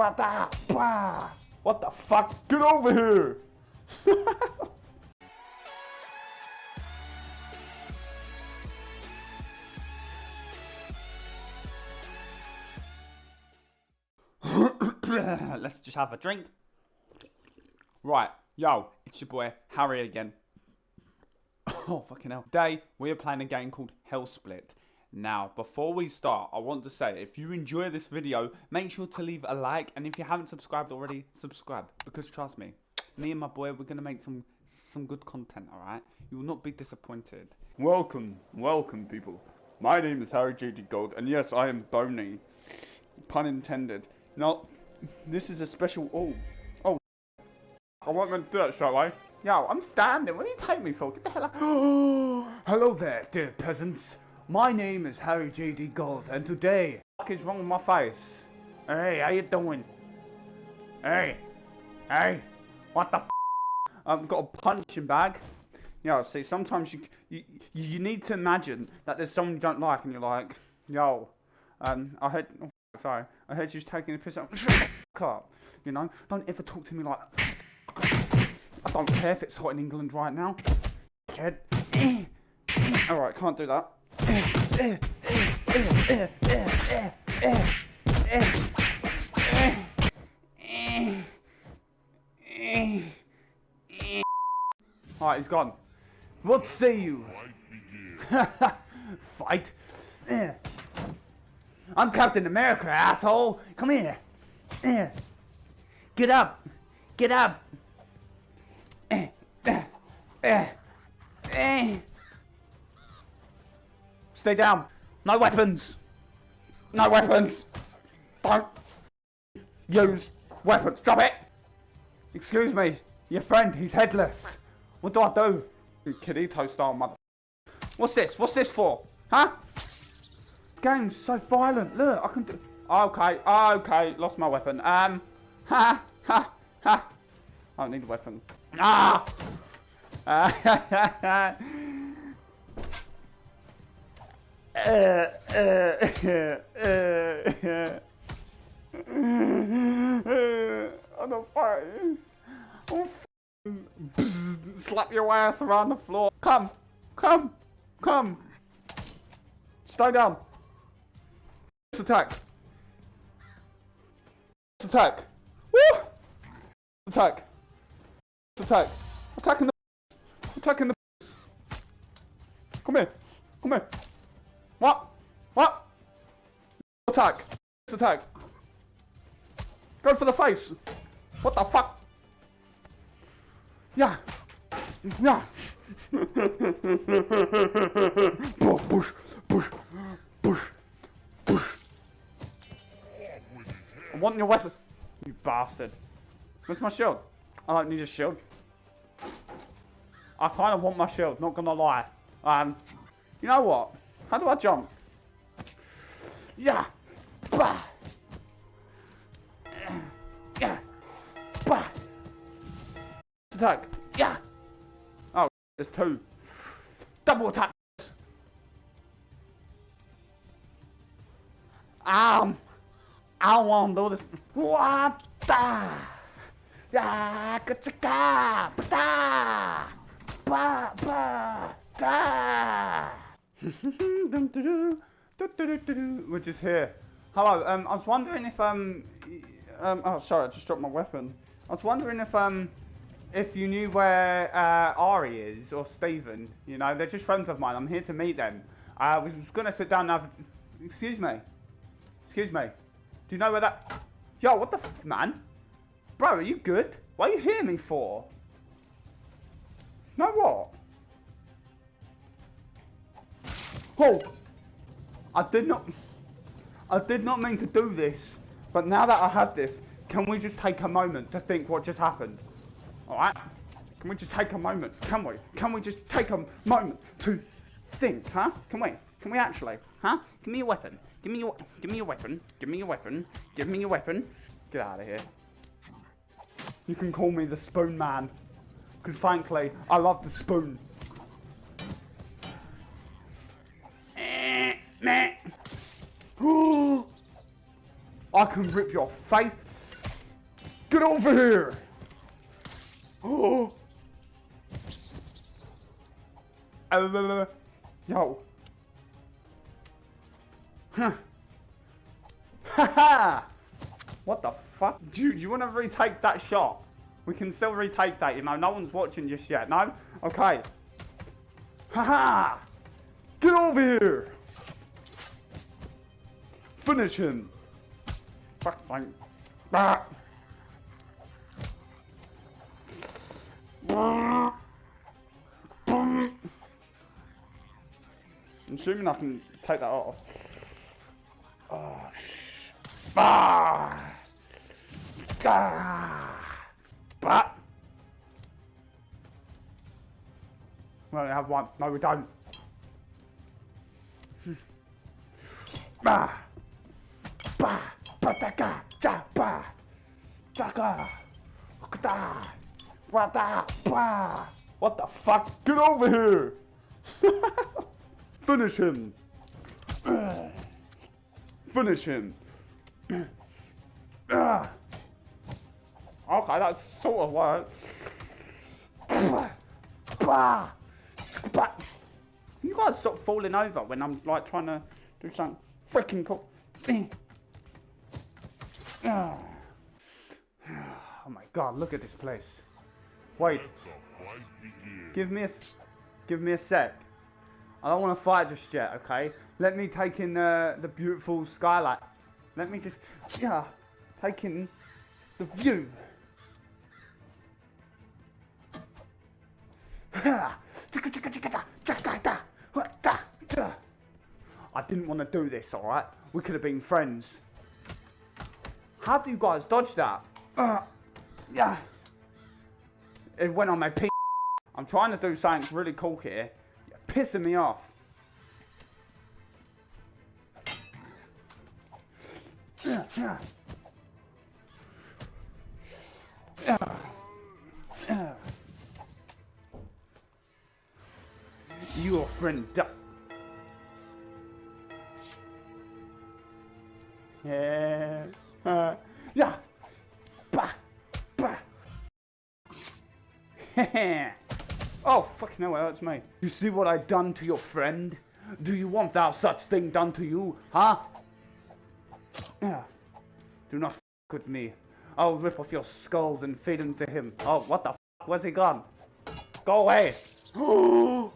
What the? Bah. What the fuck? Get over here! Let's just have a drink. Right, yo, it's your boy Harry again. oh, fucking hell. Today, we are playing a game called Hellsplit. Now, before we start, I want to say, if you enjoy this video, make sure to leave a like, and if you haven't subscribed already, subscribe, because trust me, me and my boy, we're going to make some some good content, alright? You will not be disappointed. Welcome, welcome, people. My name is Harry J.D. Gold, and yes, I am bony. Pun intended. Now, this is a special... Oh, oh. I wasn't meant to do that, shall I? Yo, I'm standing. What do you take me for? Get the hell out. Hello there, dear peasants. My name is Harry J.D. Gold, and today... What is wrong with my face? Hey, how you doing? Hey, hey, what the f I've got a punching bag. Yo, see, sometimes you, you you need to imagine that there's someone you don't like, and you're like, yo, um, I heard, oh, sorry, I heard you was taking a piss out. up, you know, don't ever talk to me like I don't care if it's hot in England right now. Alright, can't do that. Alright, he's gone. What say you? Fight? I'm Captain America, asshole! Come here! Get up! Get up! Stay down! No weapons! No weapons! Don't use weapons! Drop it! Excuse me, your friend, he's headless. What do I do? Kirito style mother. What's this? What's this for? Huh? This game's so violent. Look, I can do. Okay, okay, lost my weapon. Um, ha, ha, ha. I don't need a weapon. Ah! uh, I'm fighting. I'm slap your ass around the floor. Come, come, come. Stay down. Let's attack. Let's attack. Woo! Attack. Attack. Attacking the. Attacking the. Come here. Come here. What? What? Attack. Attack. Go for the face. What the fuck? Yeah. Yeah. push, push, push, push. I want your weapon. You bastard. Where's my shield? I don't need a shield. I kind of want my shield, not gonna lie. Um, you know what? How do I jump? Yeah. Bah. Yeah. Bah attack. Yeah. Oh, there's two. Double attack. Um, I want to do this. What the? Yeah, kachaka, ba, ba, ba, da. Which is here. Hello. Um, I was wondering if um, um. Oh, sorry, I just dropped my weapon. I was wondering if um if you knew where uh, Ari is or Steven, you know, they're just friends of mine. I'm here to meet them. I was going to sit down and have... Excuse me. Excuse me. Do you know where that... Yo, what the f... Man? Bro, are you good? What are you hearing me for? Know what? Oh! I did not... I did not mean to do this. But now that I have this, can we just take a moment to think what just happened? Alright? Can we just take a moment? Can we? Can we just take a moment to think, huh? Can we? Can we actually? Huh? Give me your weapon. Give me your give me your weapon. Give me your weapon. Give me your weapon. Get out of here. You can call me the spoon man. Because frankly, I love the spoon. I can rip your face. Get over here! Oh! Yo. Huh. What the fuck? You, you want to retake that shot? We can still retake that, you know. No one's watching just yet, no? Okay. Haha! Get over here! Finish him! Fuck, like... Ah. I'm assuming I can take that off. Oh. Ah! Ah! But... We only have one. No, we don't. Bah! Bah! Bataka! Ja! Bah! Taka! Kata! Wata! Bah! What the fuck? Get over here! Finish him! Finish him! Ah. Okay, that's sort of works. You guys stop falling over when I'm like trying to do something freaking cool. Oh my god, look at this place. Wait. Give me a, give me a sec. I don't want to fight just yet, okay? Let me take in the, the beautiful skylight. Let me just, yeah, take in the view. I didn't want to do this, alright? We could have been friends. How do you guys dodge that? Uh, yeah. It went on my p. I'm trying to do something really cool here. You're pissing me off. Yeah, yeah. Yeah. Yeah. Your friend Duck. Oh, fuck no, that's me. You see what I done to your friend? Do you want thou such thing done to you, huh? Yeah. Do not f with me. I'll rip off your skulls and feed them to him. Oh, what the f? Where's he gone? Go away!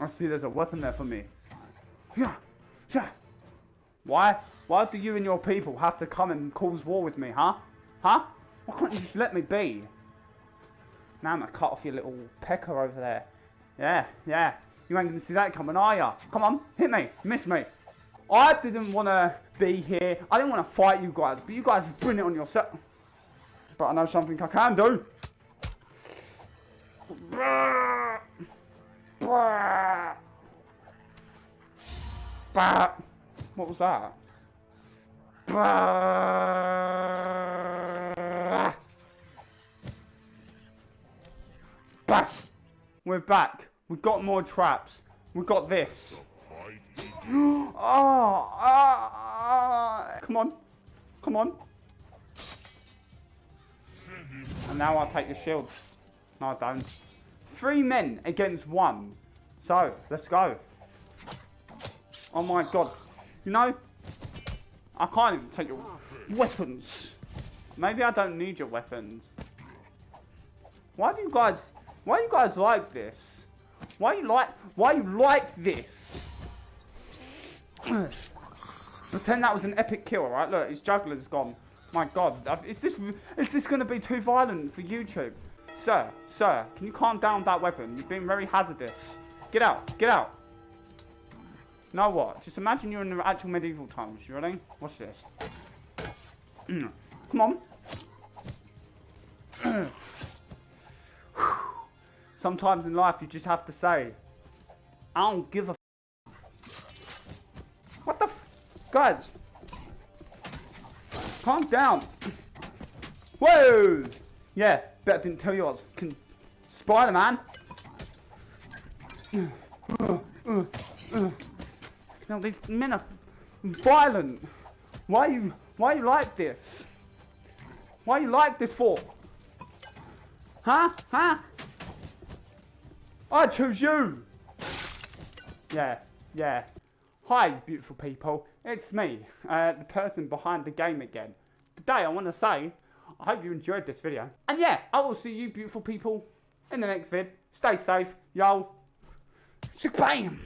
I see there's a weapon there for me. Yeah, yeah. Why? Why do you and your people have to come and cause war with me, huh? Huh? Why can't you just let me be? Now I'm gonna cut off your little pecker over there. Yeah, yeah. You ain't gonna see that coming, are ya? Come on, hit me, miss me. I didn't want to be here. I didn't want to fight you guys, but you guys bring it on yourself. But I know something I can do. Bah! What was that? Bah! We're back. We've got more traps. We've got this. oh, ah, come on. Come on. And now I'll take the shield. No, I don't. Three men against one. So, let's go. Oh my god. You know, I can't even take your weapons. Maybe I don't need your weapons. Why do you guys, why you guys like this? Why you like, why you like this? Pretend that was an epic kill, right? Look, his juggler's gone. My god, is this, is this going to be too violent for YouTube? Sir, sir, can you calm down that weapon? You've been very hazardous. Get out, get out. Now what? Just imagine you're in the actual medieval times. You ready? Watch this. Come on. Sometimes in life you just have to say, I don't give a What the Guys. Calm down. Whoa! Yeah, bet I didn't tell you I was Spider-Man. Now these men are violent. Why you why you like this? Why you like this for? Huh? Huh? I choose you. Yeah, yeah. Hi, beautiful people. It's me, uh, the person behind the game again. Today, I want to say, I hope you enjoyed this video. And yeah, I will see you beautiful people in the next vid. Stay safe, yo. Bam!